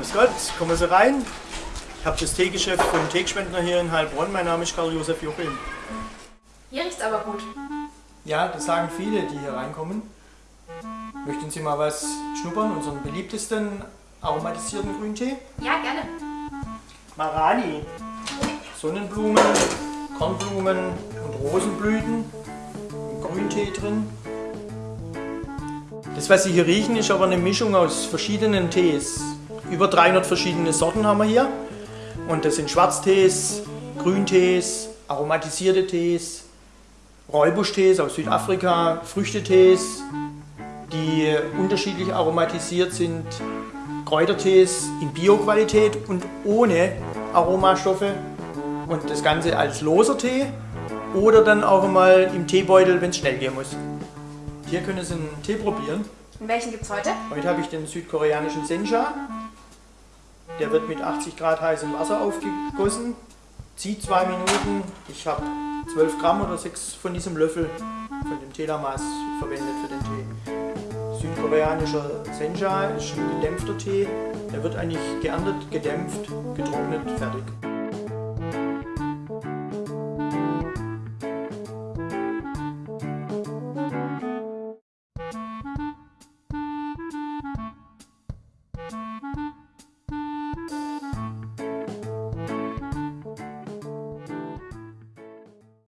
Grüß Gott, kommen Sie rein. Ich habe das Teegeschäft von Teegschwendner hier in Heilbronn. Mein Name ist Karl-Josef Jochim. Hier riecht's aber gut. Ja, das sagen viele, die hier reinkommen. Möchten Sie mal was schnuppern, unseren beliebtesten aromatisierten Grüntee? Ja, gerne. Marani. Sonnenblumen, Kornblumen und Rosenblüten. Grüntee drin. Das, was Sie hier riechen, ist aber eine Mischung aus verschiedenen Tees. Über 300 verschiedene Sorten haben wir hier. Und das sind Schwarztees, Grüntees, aromatisierte Tees, Räubuschtees aus Südafrika, Früchtetees, die unterschiedlich aromatisiert sind, Kräutertees in Bioqualität und ohne Aromastoffe und das Ganze als loser Tee oder dann auch mal im Teebeutel, wenn es schnell gehen muss. Hier können Sie einen Tee probieren. Und welchen gibt's heute? Heute habe ich den südkoreanischen Sencha. Der wird mit 80 Grad heißem Wasser aufgegossen, zieht zwei Minuten. Ich habe 12 Gramm oder 6 von diesem Löffel von dem Teelamaß verwendet für den Tee. Südkoreanischer Sencha ist ein gedämpfter Tee. Der wird eigentlich geerntet, gedämpft, getrocknet, fertig.